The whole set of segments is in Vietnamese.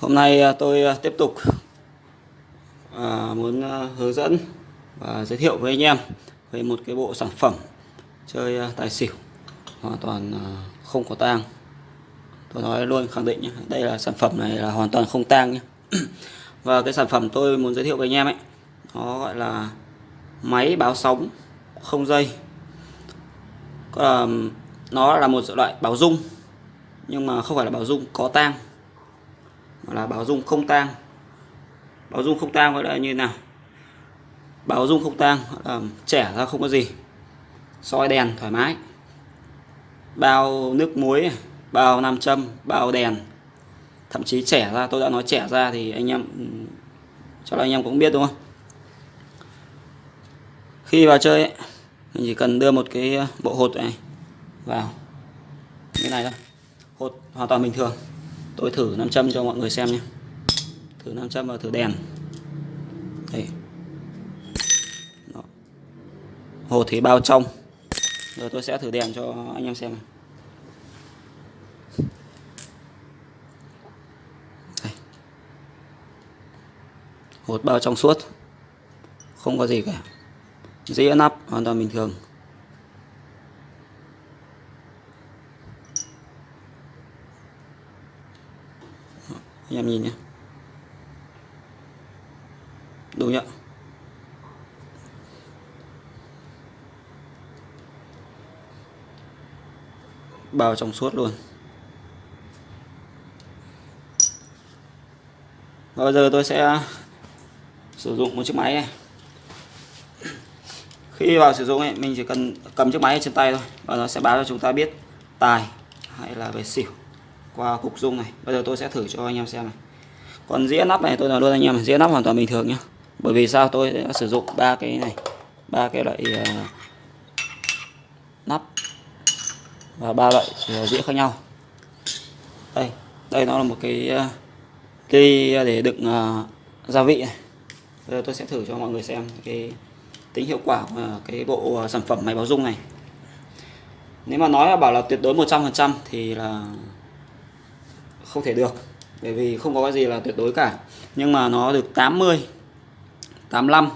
Hôm nay à, tôi à, tiếp tục à, muốn hướng dẫn và giới thiệu với anh em về một cái bộ sản phẩm chơi tài xỉu hoàn toàn không có tang. Tôi nói luôn khẳng định nhé, đây là sản phẩm này là hoàn toàn không tang nhé. và cái sản phẩm tôi muốn giới thiệu với anh em ấy, nó gọi là máy báo sóng không dây. Nó là một loại báo rung nhưng mà không phải là báo rung có tang là báo dung không tang. Báo dung không tang gọi là như nào? Báo dung không tang là trẻ ra không có gì. Soi đèn thoải mái. Bao nước muối bao nam châm bao đèn. Thậm chí trẻ ra tôi đã nói trẻ ra thì anh em ừ, cho là anh em cũng biết đúng không? Khi vào chơi ấy, mình chỉ cần đưa một cái ờ, bộ hột này vào. Như này thôi. Hột hoàn toàn bình thường tôi thử nam châm cho mọi người xem nhé. Thử nam châm và thử đèn. Đây Đó. hồ thủy bao trong. Rồi tôi sẽ thử đèn cho anh em xem đây. hột bao trong suốt. Không có gì cả. Dĩa nắp, hoàn toàn bình thường. Anh em nhìn nhé đúng nhá. Bao trong suốt luôn. Và bây giờ tôi sẽ sử dụng một chiếc máy này. Khi vào sử dụng ấy, mình chỉ cần cầm chiếc máy trên tay thôi và nó sẽ báo cho chúng ta biết tài hay là về xỉu qua cục dung này. Bây giờ tôi sẽ thử cho anh em xem này. Còn dĩa nắp này tôi nói luôn anh em dĩa nắp hoàn toàn bình thường nhé bởi vì sao? Tôi sẽ sử dụng ba cái này ba cái loại uh, nắp và ba loại uh, dĩa khác nhau. Đây đây nó là một cái uh, ly để đựng uh, gia vị này. Bây giờ tôi sẽ thử cho mọi người xem cái tính hiệu quả của cái bộ sản phẩm máy báo dung này. Nếu mà nói là bảo là tuyệt đối 100% thì là không thể được bởi vì không có cái gì là tuyệt đối cả. Nhưng mà nó được 80 85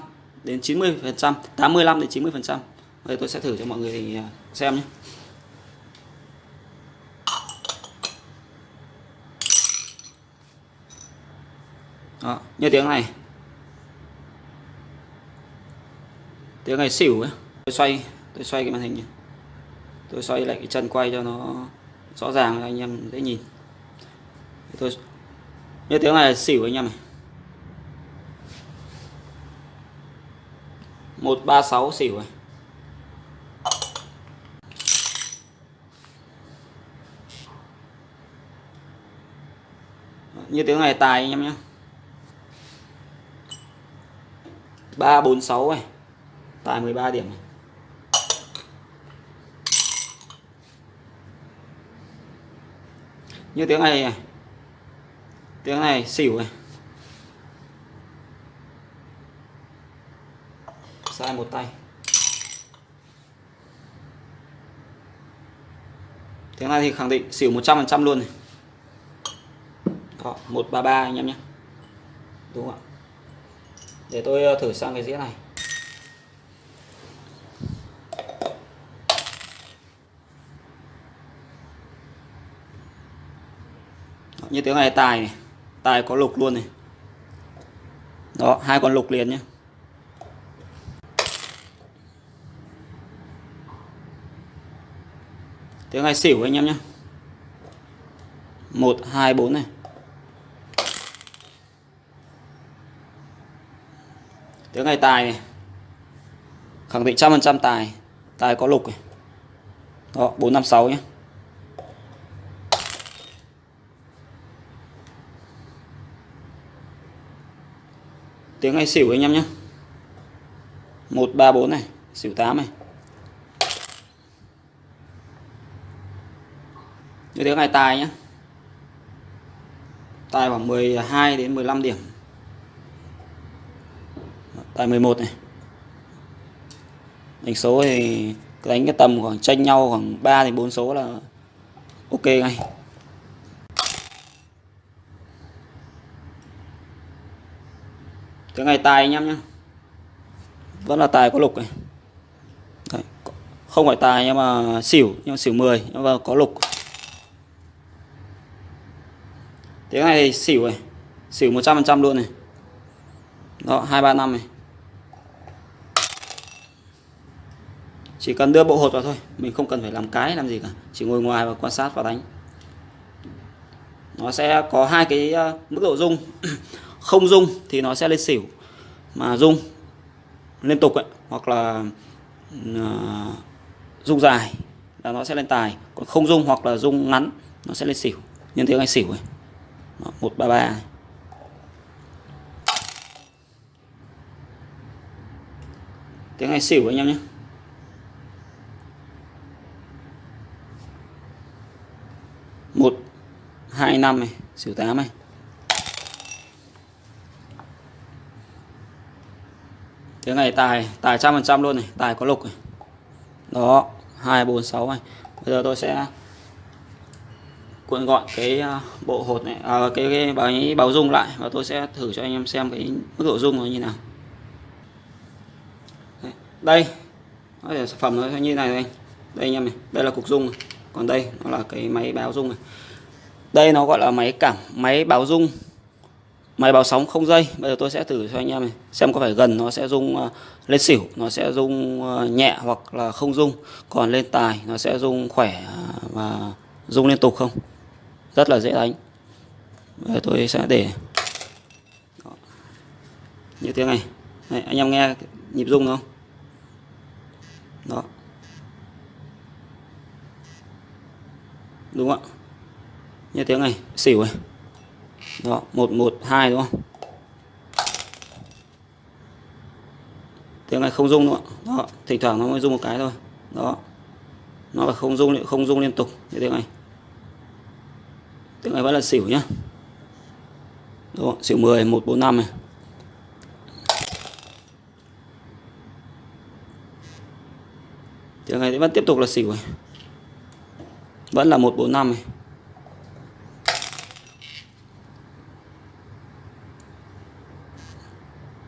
đến 90 phần trăm 85 đến 90 phần trăm. Đây tôi sẽ thử cho mọi người à, xem nhé. Đó, như tiếng này. Tiếng này xỉu ấy. Tôi xoay tôi xoay cái màn hình tôi xoay lại cái chân quay cho nó rõ ràng cho anh em dễ nhìn tôi như tiếng này là xỉu anh em này. Một ba sáu xỉu này. Như tiếng này tài anh em nhé. Ba bốn sáu này. Tài 13 điểm này. Như tiếng này này tiếng này xỉu này. Sai một tay. Tiếng này thì khẳng định xỉu 100% luôn này. Đó, 133 anh em nhé. Đúng không ạ? Để tôi ờ, thử sang cái dĩa này. Như tiếng này tài này tài có lục luôn này. Đó, hai con lục liền nhé tiếng hai xỉu anh em nhé một, hai, bốn này. Tiếng này tài này. Khẳng định trăm phần trăm tài tài có lục này. Đó, bốn, năm, sáu nhé tiếng này xỉu anh em nhé. 134 này, xỉu 8 này. Như tiếng này tài nhé. Tài khoảng 12 đến 15 điểm. Tài 11 này. Đánh số thì đánh cái tầm khoảng tranh nhau khoảng 3 đến 4 số là ok ngay. Cái này tài anh em nhé vẫn là tài có lục này Đấy. không phải tài nhưng mà xỉu, nhưng mà xỉu 10 nhưng mà có lục. Tiếng này thì xỉu này, xỉu 100% luôn này. Đó, hai ba năm này. Chỉ cần đưa bộ hột vào thôi, mình không cần phải làm cái, làm gì cả. Chỉ ngồi ngoài và quan sát và đánh. Nó sẽ có hai cái ờ, mức độ rung không rung thì nó sẽ lên xỉu mà rung liên tục ấy, hoặc là uh, rung dài là nó sẽ lên tài. Còn không rung hoặc là rung ngắn nó sẽ lên xỉu. Nhân tiếng anh xỉu ấy. Một ba ba. Tiếng anh xỉu anh em nhé. Một hai năm này xỉu tám này. Tiếng này tài tài trăm phần trăm luôn này tài có lục này. Đó hai bốn sáu này. Bây giờ tôi sẽ cuộn gọn cái à, bộ hột này à, cái, cái báo báo dung lại và tôi sẽ thử cho anh em xem cái mức độ dung nó như nào. Đây. Đây sản phẩm nó như này đây đây anh em này đây là cục dung này. còn đây nó là cái máy báo dung này. Đây nó gọi là máy cảm máy báo dung máy báo sóng không dây. Bây giờ tôi sẽ thử cho anh em này xem có phải gần nó sẽ rung à, lên xỉu nó sẽ rung à, nhẹ hoặc là không rung. Còn lên tài nó sẽ rung khỏe à, và rung liên tục không? Rất là dễ đánh. Bây giờ tôi sẽ để Đó. như tiếng này. Đấy, anh em nghe nhịp rung không? Đó. Đúng không ạ? Như tiếng này xỉu này đó một một hai đúng không? Tiếng này không rung nữa đó thỉnh thoảng nó mới rung một cái thôi. Đó. Nó là không rung không rung liên tục như tiếng này. Tiếng này vẫn là xỉu nhá. Đó, xỉu 10 145 này. Tiếng này vẫn tiếp tục là xỉu này. Vẫn là 145 này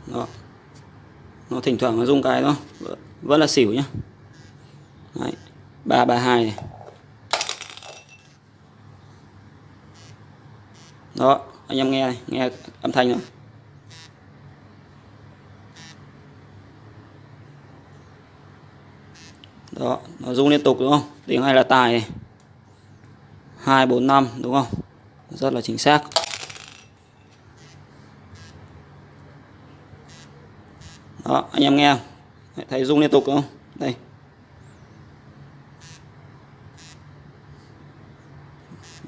đó nó thỉnh thoảng nó rung cái đó vẫn là xỉu nhá. Đấy. 332 này. Đó anh em nghe này, nghe âm thanh nữa đó nó rung liên tục đúng không? Tiếng này là tài này. 2 4 5 đúng không? Rất là chính xác. Đó anh em nghe không? Thấy rung liên tục không? Đây.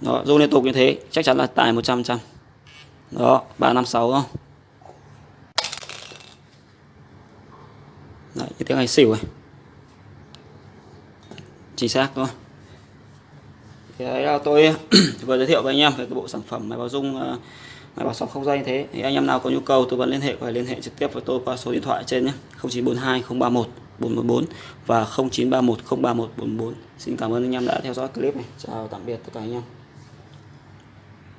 Đó rung liên tục như thế chắc chắn là tải 100 trăm đó 356 không? Đấy, như tiếng này xỉu này chính xác đúng không? Thì đấy là tôi vừa giới thiệu với anh em về cái bộ sản phẩm máy báo dung ờ, máy báo sóng không dây như thế. Thì anh em nào có nhu cầu tư vấn liên hệ, có thể liên hệ trực tiếp với tôi qua số điện thoại trên nhé. 0942 031 414 và 0931 031 414 xin cảm ơn anh em đã theo dõi clip này. Chào tạm biệt tất cả anh em.